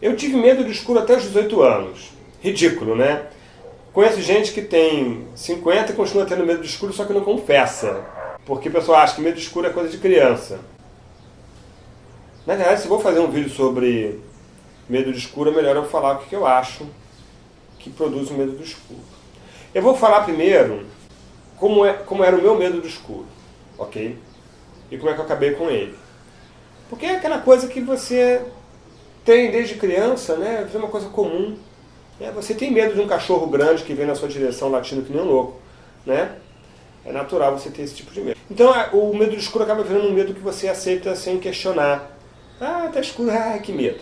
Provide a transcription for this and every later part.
Eu tive medo do escuro até os 18 anos. Ridículo, né? Conheço gente que tem 50 e continua tendo medo do escuro, só que não confessa. Porque o pessoal acha que medo do escuro é coisa de criança. Na verdade, se vou fazer um vídeo sobre medo do escuro, é melhor eu falar o que eu acho que produz o medo do escuro. Eu vou falar primeiro como, é, como era o meu medo do escuro, ok? E como é que eu acabei com ele. Porque é aquela coisa que você tem desde criança, né? É uma coisa comum. Né? Você tem medo de um cachorro grande que vem na sua direção latindo que nem um louco, né? É natural você ter esse tipo de medo. Então o medo do escuro acaba virando um medo que você aceita sem questionar. Ah, tá escuro, ah, que medo.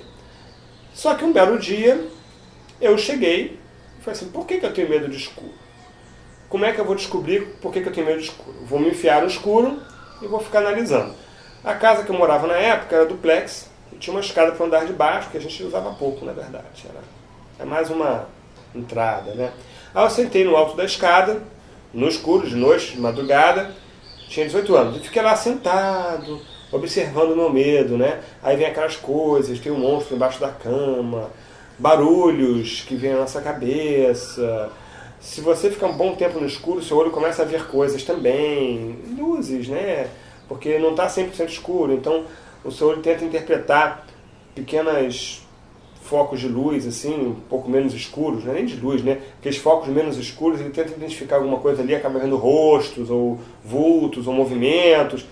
Só que um belo dia eu cheguei e falei assim, por que, que eu tenho medo de escuro? Como é que eu vou descobrir por que, que eu tenho medo de escuro? Vou me enfiar no escuro e vou ficar analisando. A casa que eu morava na época era duplex, tinha uma escada para andar de baixo, que a gente usava pouco, na verdade. Era, é mais uma entrada, né? Aí eu sentei no alto da escada, no escuro, de noite, de madrugada, tinha 18 anos, e fiquei lá sentado, observando o meu medo, né? Aí vem aquelas coisas, tem um monstro embaixo da cama, barulhos que vêm na nossa cabeça. Se você ficar um bom tempo no escuro, seu olho começa a ver coisas também, luzes, né? Porque não está 100% escuro, então o seu olho tenta interpretar pequenas focos de luz, assim, um pouco menos escuros, não é nem de luz, né? Aqueles focos menos escuros, ele tenta identificar alguma coisa ali, acaba vendo rostos, ou vultos, ou movimentos.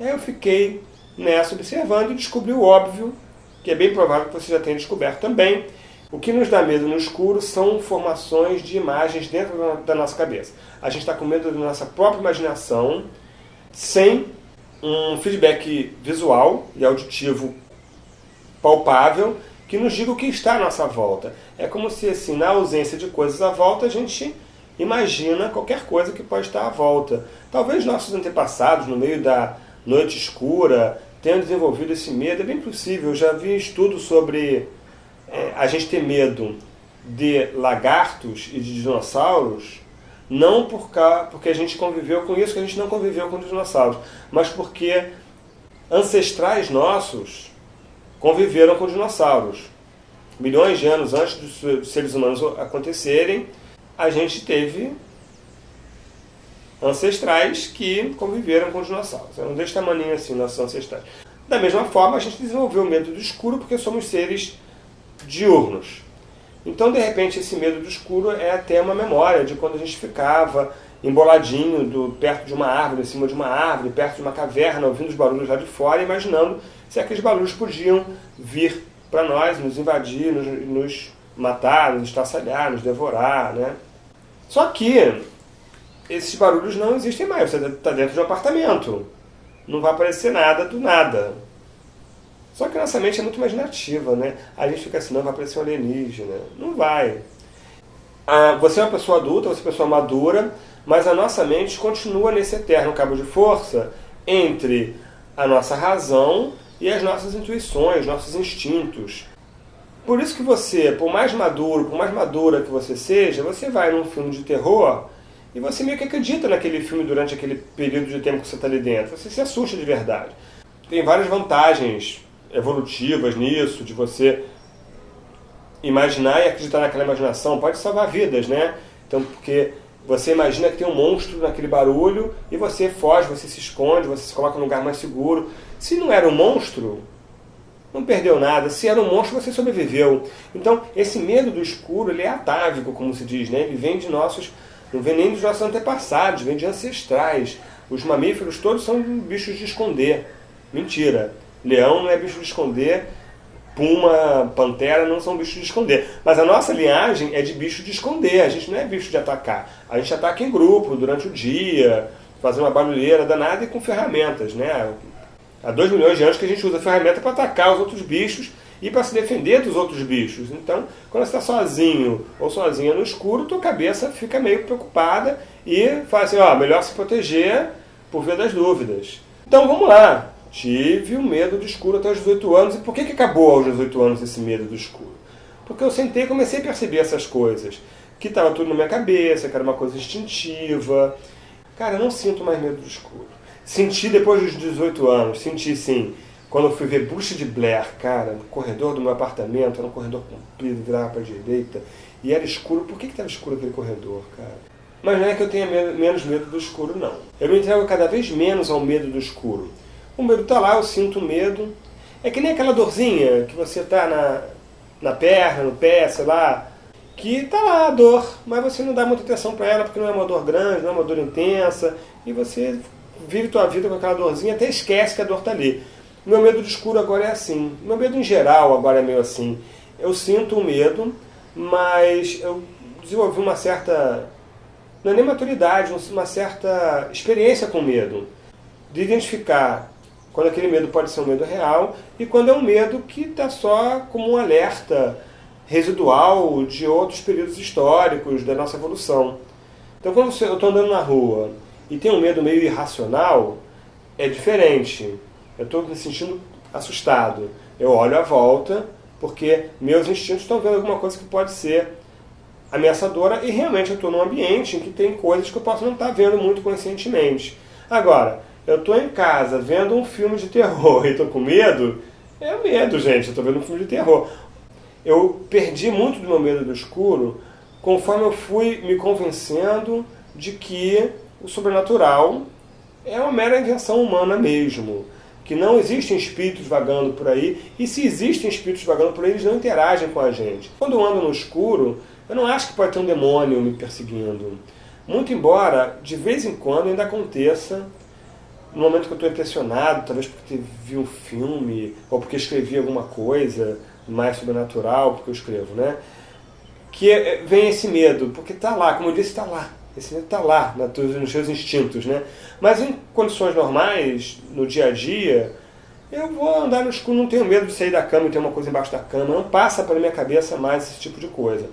Aí eu fiquei nessa observando e descobri o óbvio, que é bem provável que você já tenha descoberto também. O que nos dá medo no escuro são formações de imagens dentro da nossa cabeça. A gente está com medo da nossa própria imaginação, sem um feedback visual e auditivo palpável que nos diga o que está à nossa volta. É como se, assim, na ausência de coisas à volta, a gente imagina qualquer coisa que pode estar à volta. Talvez nossos antepassados, no meio da noite escura, tenham desenvolvido esse medo. É bem possível. Eu já vi estudos sobre é, a gente ter medo de lagartos e de dinossauros, não por cá, porque a gente conviveu com isso, que a gente não conviveu com dinossauros, mas porque ancestrais nossos conviveram com dinossauros. Milhões de anos antes dos seres humanos acontecerem, a gente teve ancestrais que conviveram com dinossauros. Eram desse tamanho assim, nossos ancestrais. Da mesma forma, a gente desenvolveu o medo do escuro porque somos seres diurnos. Então, de repente, esse medo do escuro é até uma memória de quando a gente ficava emboladinho do, perto de uma árvore, em cima de uma árvore, perto de uma caverna, ouvindo os barulhos lá de fora, imaginando se aqueles barulhos podiam vir para nós, nos invadir, nos, nos matar, nos estraçalhar, nos devorar. Né? Só que esses barulhos não existem mais. Você está dentro de um apartamento. Não vai aparecer nada do nada. Só que nossa mente é muito imaginativa, né? A gente fica assim, não vai aparecer um alienígena. Não vai. Ah, você é uma pessoa adulta, você é uma pessoa madura, mas a nossa mente continua nesse eterno cabo de força entre a nossa razão e as nossas intuições, nossos instintos. Por isso que você, por mais maduro, por mais madura que você seja, você vai num filme de terror e você meio que acredita naquele filme durante aquele período de tempo que você está ali dentro. Você se assusta de verdade. Tem várias vantagens evolutivas nisso, de você imaginar e acreditar naquela imaginação. Pode salvar vidas, né? Então, porque você imagina que tem um monstro naquele barulho e você foge, você se esconde, você se coloca num lugar mais seguro. Se não era um monstro, não perdeu nada. Se era um monstro, você sobreviveu. Então, esse medo do escuro, ele é atávico, como se diz, né? Ele vem de nossos não vem nem dos nossos antepassados, vem de ancestrais. Os mamíferos todos são bichos de esconder. Mentira. Leão não é bicho de esconder, puma, pantera não são bichos de esconder. Mas a nossa linhagem é de bicho de esconder, a gente não é bicho de atacar. A gente ataca em grupo, durante o dia, fazer uma barulheira danada e com ferramentas. Né? Há dois milhões de anos que a gente usa ferramenta para atacar os outros bichos e para se defender dos outros bichos. Então, quando você está sozinho ou sozinha no escuro, tua cabeça fica meio preocupada e fala assim, ó, melhor se proteger por via das dúvidas. Então vamos lá. Tive o medo do escuro até os 18 anos. E por que, que acabou aos 18 anos esse medo do escuro? Porque eu sentei e comecei a perceber essas coisas. Que estava tudo na minha cabeça, que era uma coisa instintiva. Cara, eu não sinto mais medo do escuro. Senti depois dos 18 anos, senti sim Quando eu fui ver Bruxa de Blair, cara, no corredor do meu apartamento, era um corredor comprido, virava para a direita, e era escuro. Por que estava escuro aquele corredor, cara? Mas não é que eu tenha menos medo do escuro, não. Eu me entrego cada vez menos ao medo do escuro. O medo está lá, eu sinto medo. É que nem aquela dorzinha que você está na, na perna, no pé, sei lá, que está lá a dor, mas você não dá muita atenção para ela porque não é uma dor grande, não é uma dor intensa, e você vive tua vida com aquela dorzinha, até esquece que a dor está ali. Meu medo do escuro agora é assim. Meu medo em geral agora é meio assim. Eu sinto o medo, mas eu desenvolvi uma certa não é nem maturidade, uma certa experiência com medo. De identificar quando aquele medo pode ser um medo real e quando é um medo que está só como um alerta residual de outros períodos históricos da nossa evolução. Então quando eu estou andando na rua e tenho um medo meio irracional, é diferente. Eu estou me sentindo assustado. Eu olho à volta porque meus instintos estão vendo alguma coisa que pode ser ameaçadora e realmente eu estou num ambiente em que tem coisas que eu posso não estar tá vendo muito conscientemente. Agora, eu estou em casa vendo um filme de terror e estou com medo, é medo, gente, eu estou vendo um filme de terror. Eu perdi muito do meu medo do escuro conforme eu fui me convencendo de que o sobrenatural é uma mera invenção humana mesmo. Que não existem espíritos vagando por aí, e se existem espíritos vagando por aí, eles não interagem com a gente. Quando eu ando no escuro, eu não acho que pode ter um demônio me perseguindo. Muito embora, de vez em quando, ainda aconteça, no momento que eu estou impressionado, talvez porque vi um filme, ou porque escrevi alguma coisa mais sobrenatural, porque eu escrevo, né? Que é, vem esse medo, porque está lá, como eu disse, está lá. Esse medo está lá, nos seus instintos, né? Mas em condições normais, no dia a dia, eu vou andar no escuro, não tenho medo de sair da cama e ter uma coisa embaixo da cama, não passa pela minha cabeça mais esse tipo de coisa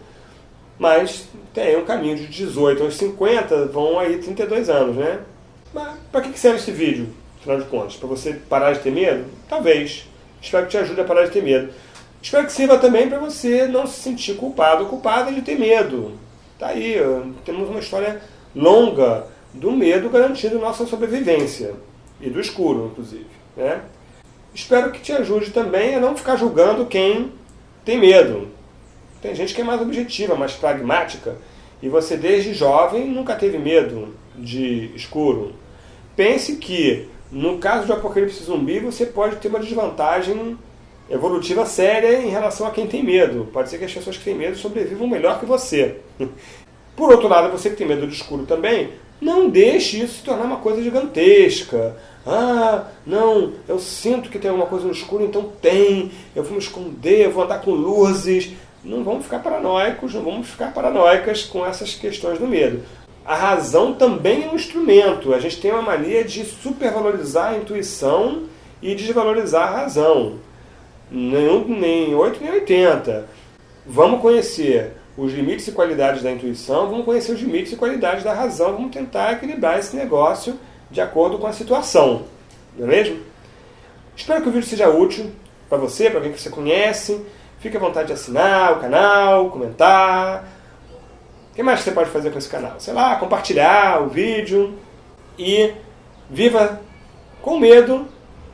mas tem um caminho de 18 aos 50, vão aí 32 anos, né? Mas para que serve esse vídeo, afinal de contas? Para você parar de ter medo? Talvez. Espero que te ajude a parar de ter medo. Espero que sirva também para você não se sentir culpado ou culpada de ter medo. Tá aí, temos uma história longa do medo garantindo nossa sobrevivência. E do escuro, inclusive. Né? Espero que te ajude também a não ficar julgando quem tem medo. Tem gente que é mais objetiva, mais pragmática, e você desde jovem nunca teve medo de escuro. Pense que, no caso de apocalipse zumbi, você pode ter uma desvantagem evolutiva séria em relação a quem tem medo. Pode ser que as pessoas que têm medo sobrevivam melhor que você. Por outro lado, você que tem medo do escuro também, não deixe isso se tornar uma coisa gigantesca. Ah, não, eu sinto que tem alguma coisa no escuro, então tem. Eu vou me esconder, eu vou andar com luzes não vamos ficar paranoicos, não vamos ficar paranoicas com essas questões do medo. A razão também é um instrumento. A gente tem uma mania de supervalorizar a intuição e desvalorizar a razão. Nem, nem 8 nem 80. Vamos conhecer os limites e qualidades da intuição, vamos conhecer os limites e qualidades da razão, vamos tentar equilibrar esse negócio de acordo com a situação. Não é mesmo? Espero que o vídeo seja útil para você, para alguém que você conhece. Fique à vontade de assinar o canal, comentar. O que mais você pode fazer com esse canal? Sei lá, compartilhar o vídeo e viva com medo,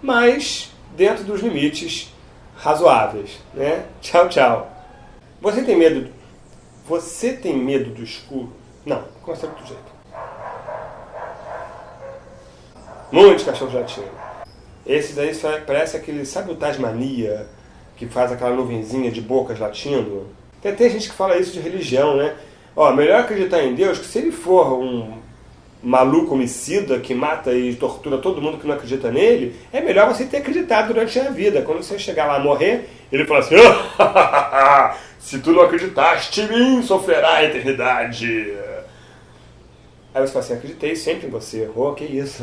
mas dentro dos limites razoáveis. Né? Tchau, tchau. Você tem medo? Você tem medo do escuro? Não, começa do jeito. Muitos cachorros latindo. Esse daí parece aquele, sabe o Tasmania? que faz aquela nuvenzinha de bocas latindo. Tem até gente que fala isso de religião, né? Ó, melhor acreditar em Deus que se ele for um maluco homicida que mata e tortura todo mundo que não acredita nele, é melhor você ter acreditado durante a vida. Quando você chegar lá a morrer, ele fala assim: oh, se tu não acreditaste em mim, sofrerá a eternidade. Aí você fala assim: acreditei sempre em você. Oh, que isso.